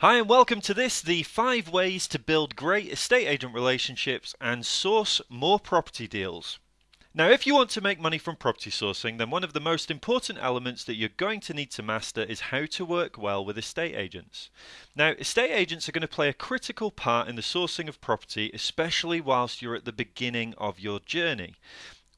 Hi, and welcome to this the five ways to build great estate agent relationships and source more property deals. Now, if you want to make money from property sourcing, then one of the most important elements that you're going to need to master is how to work well with estate agents. Now, estate agents are going to play a critical part in the sourcing of property, especially whilst you're at the beginning of your journey.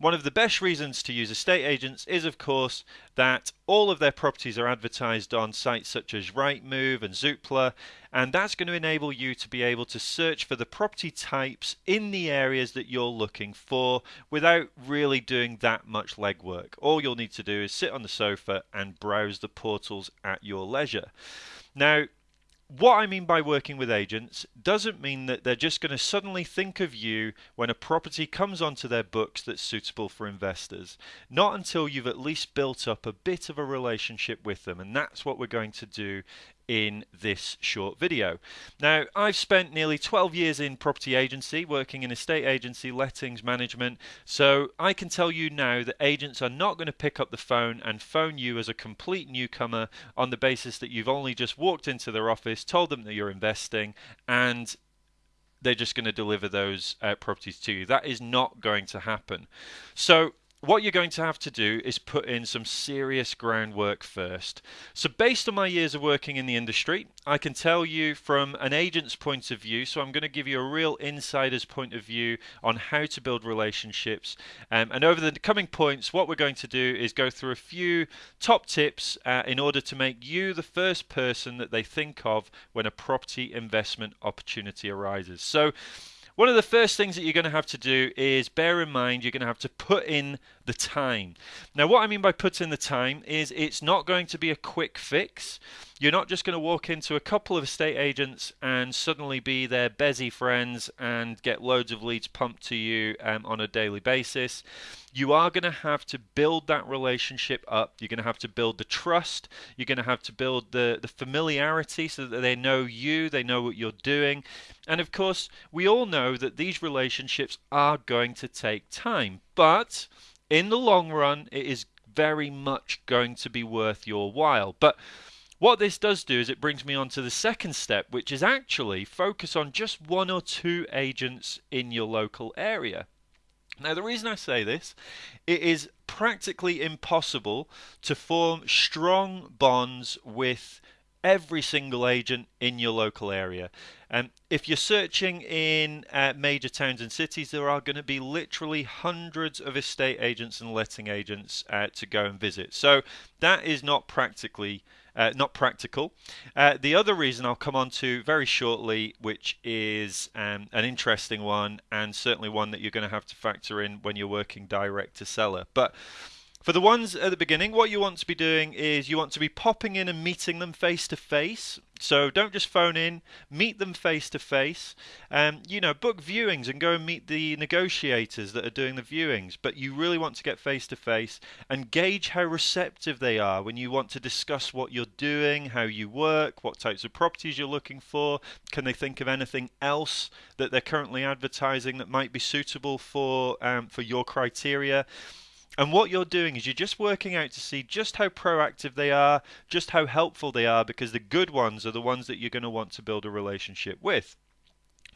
One of the best reasons to use estate agents is, of course, that all of their properties are advertised on sites such as Rightmove and Zoopla, and that's going to enable you to be able to search for the property types in the areas that you're looking for without really doing that much legwork. All you'll need to do is sit on the sofa and browse the portals at your leisure. Now, what I mean by working with agents doesn't mean that they're just going to suddenly think of you when a property comes onto their books that's suitable for investors. Not until you've at least built up a bit of a relationship with them, and that's what we're going to do in this short video. Now, I've spent nearly 12 years in property agency, working in estate agency, lettings management, so I can tell you now that agents are not going to pick up the phone and phone you as a complete newcomer on the basis that you've only just walked into their office, told them that you're investing, and they're just going to deliver those uh, properties to you. That is not going to happen. So, what you're going to have to do is put in some serious groundwork first. So, based on my years of working in the industry, I can tell you from an agent's point of view. So, I'm going to give you a real insider's point of view on how to build relationships. Um, and over the coming points, what we're going to do is go through a few top tips uh, in order to make you the first person that they think of when a property investment opportunity arises. So, one of the first things that you're going to have to do is bear in mind you're going to have to put in the time. Now, what I mean by put in the time is it's not going to be a quick fix. You're not just going to walk into a couple of estate agents and suddenly be their busy friends and get loads of leads pumped to you um, on a daily basis. You are going to have to build that relationship up. You're going to have to build the trust. You're going to have to build the, the familiarity so that they know you, they know what you're doing. And of course, we all know that these relationships are going to take time. But in the long run, it is very much going to be worth your while. But what this does do is it brings me on to the second step, which is actually focus on just one or two agents in your local area. Now, the reason I say this, it is practically impossible to form strong bonds with every single agent in your local area. Um, if you're searching in uh, major towns and cities, there are going to be literally hundreds of estate agents and letting agents uh, to go and visit. So that is not practically uh, not practical. Uh, the other reason I'll come on to very shortly, which is um, an interesting one and certainly one that you're going to have to factor in when you're working direct to seller. But for the ones at the beginning, what you want to be doing is you want to be popping in and meeting them face to face. So don't just phone in, meet them face to face. Um, you know, book viewings and go and meet the negotiators that are doing the viewings. But you really want to get face to face and gauge how receptive they are when you want to discuss what you're doing, how you work, what types of properties you're looking for. Can they think of anything else that they're currently advertising that might be suitable for um, for your criteria? And what you're doing is you're just working out to see just how proactive they are, just how helpful they are, because the good ones are the ones that you're going to want to build a relationship with.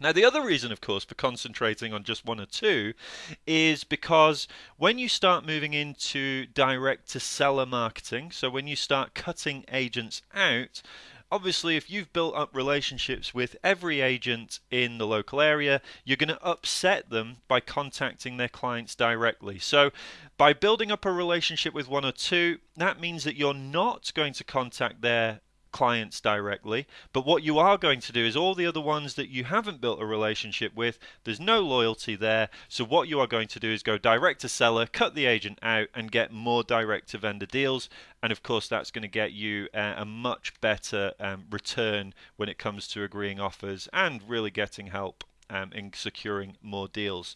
Now, the other reason, of course, for concentrating on just one or two is because when you start moving into direct to seller marketing, so when you start cutting agents out, obviously, if you've built up relationships with every agent in the local area, you're going to upset them by contacting their clients directly. So, by building up a relationship with one or two, that means that you're not going to contact their clients directly. But what you are going to do is all the other ones that you haven't built a relationship with, there's no loyalty there. So what you are going to do is go direct to seller, cut the agent out, and get more direct to vendor deals. And of course, that's going to get you a, a much better um, return when it comes to agreeing offers and really getting help um, in securing more deals.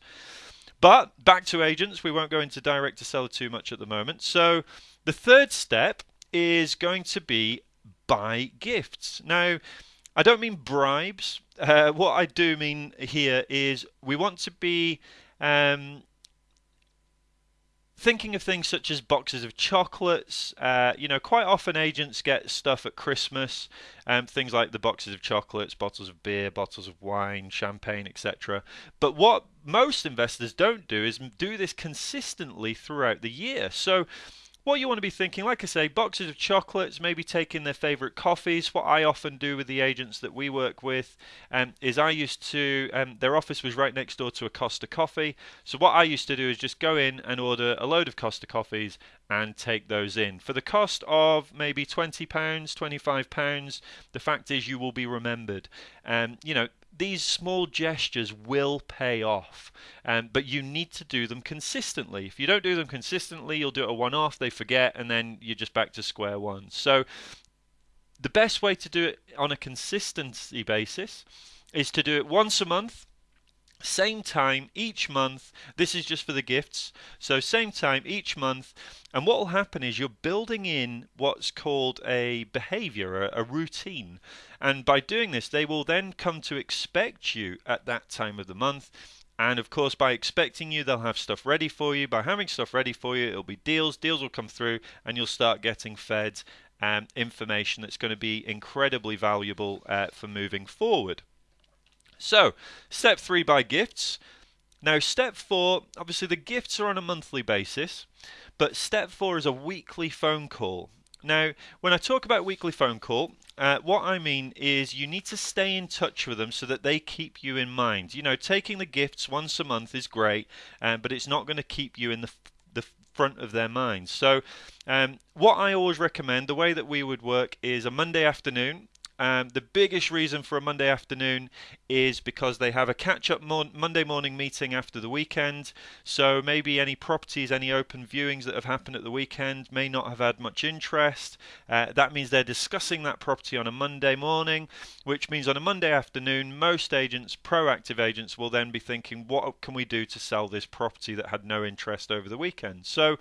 But back to agents, we won't go into direct to seller too much at the moment. So the third step is going to be buy gifts. Now, I don't mean bribes. Uh, what I do mean here is we want to be um, thinking of things such as boxes of chocolates. Uh, you know, quite often agents get stuff at Christmas, um, things like the boxes of chocolates, bottles of beer, bottles of wine, champagne, etc. But what most investors don't do is do this consistently throughout the year. So what you want to be thinking, like I say, boxes of chocolates, maybe taking their favorite coffees. What I often do with the agents that we work with um, is I used to, um, their office was right next door to a Costa coffee. So what I used to do is just go in and order a load of Costa coffees and take those in. For the cost of maybe £20, £25, the fact is you will be remembered. Um, you know, these small gestures will pay off, um, but you need to do them consistently. If you don't do them consistently, you'll do it a one off, they forget, and then you're just back to square one. So, the best way to do it on a consistency basis is to do it once a month same time each month. This is just for the gifts. So, same time each month. And what will happen is you're building in what's called a behavior, a, a, routine. And by doing this, they will then come to expect you at that time of the month. And of course, by expecting you, they'll have stuff ready for you. By having stuff ready for you, it'll be deals. Deals will come through, and you'll start getting fed um, information that's going to be incredibly valuable uh, for moving forward. So, step three buy gifts. Now, step four, obviously the gifts are on a monthly basis, but step four is a weekly phone call. Now, when I talk about weekly phone call, uh, what I mean is you need to stay in touch with them so that they keep you in mind. You know, taking the gifts once a month is great, um, but it's not going to keep you in the the front of their minds. So, um, what I always recommend, the way that we would work is a Monday afternoon. Um, the biggest reason for a Monday afternoon is because they have a catch up mon- Monday morning meeting after the weekend. So maybe any properties, any open viewings that have happened at the weekend may not have had much interest. Uh, that means they're discussing that property on a Monday morning, which means on a Monday afternoon, most agents, proactive agents, will then be thinking, what can we do to sell this property that had no interest over the weekend? So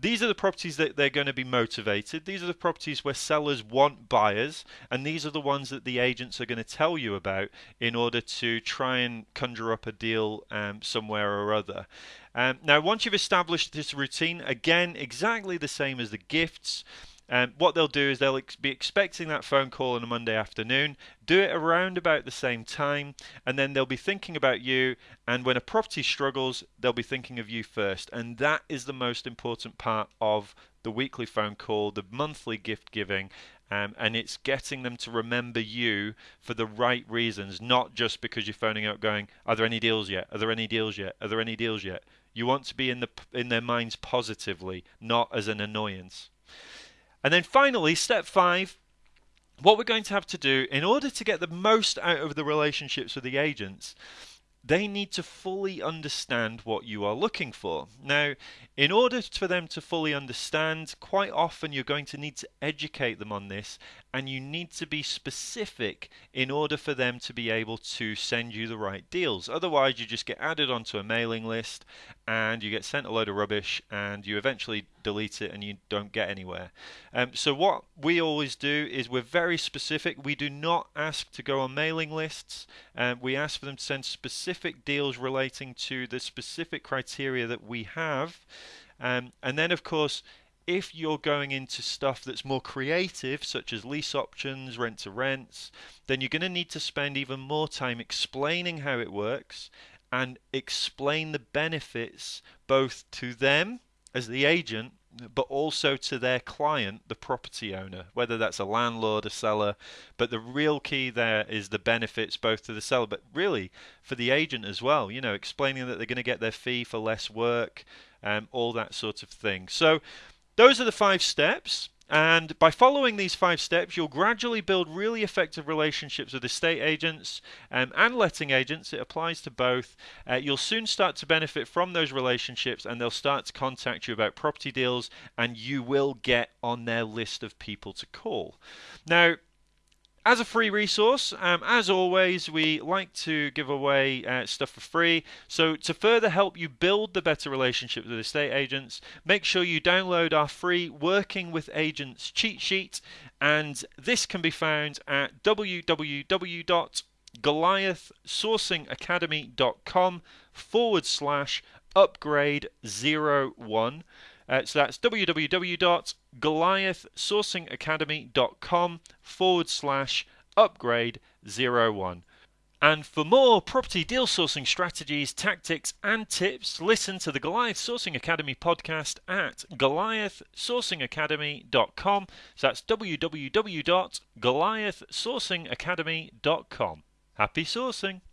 these are the properties that they're going to be motivated. These are the properties where sellers want buyers, and these are the ones that the agents are going to tell you about in order to try and conjure up a deal um, somewhere or other. Um, now, once you've established this routine, again, exactly the same as the gifts. Um, what they'll do is they'll ex- be expecting that phone call on a Monday afternoon, do it around about the same time, and then they'll be thinking about you. And when a property struggles, they'll be thinking of you first. And that is the most important part of the weekly phone call, the monthly gift giving. Um, and it's getting them to remember you for the right reasons, not just because you're phoning up going, "Are there any deals yet? Are there any deals yet? Are there any deals yet?" You want to be in the in their minds positively, not as an annoyance. And then finally, step five, what we're going to have to do in order to get the most out of the relationships with the agents, they need to fully understand what you are looking for. Now, in order for them to fully understand, quite often you're going to need to educate them on this and you need to be specific in order for them to be able to send you the right deals. Otherwise, you just get added onto a mailing list and you get sent a load of rubbish and you eventually delete it and you don't get anywhere. Um, so, what we always do is we're very specific. We do not ask to go on mailing lists, um, we ask for them to send specific deals relating to the specific criteria that we have. Um, and then, of course, if you're going into stuff that's more creative, such as lease options, rent to rents, then you're going to need to spend even more time explaining how it works and explain the benefits both to them as the agent but also to their client, the property owner, whether that's a landlord, a seller. But the real key there is the benefits both to the seller, but really for the agent as well. You know, explaining that they're going to get their fee for less work, um, all that sort of thing. So those are the five steps. And by following these five steps, you'll gradually build really effective relationships with estate agents um, and letting agents. It applies to both. Uh, you'll soon start to benefit from those relationships, and they'll start to contact you about property deals, and you will get on their list of people to call. Now, as a free resource, um, as always, we like to give away uh, stuff for free. So, to further help you build the better relationship with estate agents, make sure you download our free Working with Agents cheat sheet. And this can be found at www.goliathsourcingacademy.com forward slash upgrade01. Uh, so that's www.goliathsourcingacademy.com forward slash upgrade01. And for more property deal sourcing strategies, tactics, and tips, listen to the Goliath Sourcing Academy podcast at goliathsourcingacademy.com. So that's www.goliathsourcingacademy.com. Happy sourcing!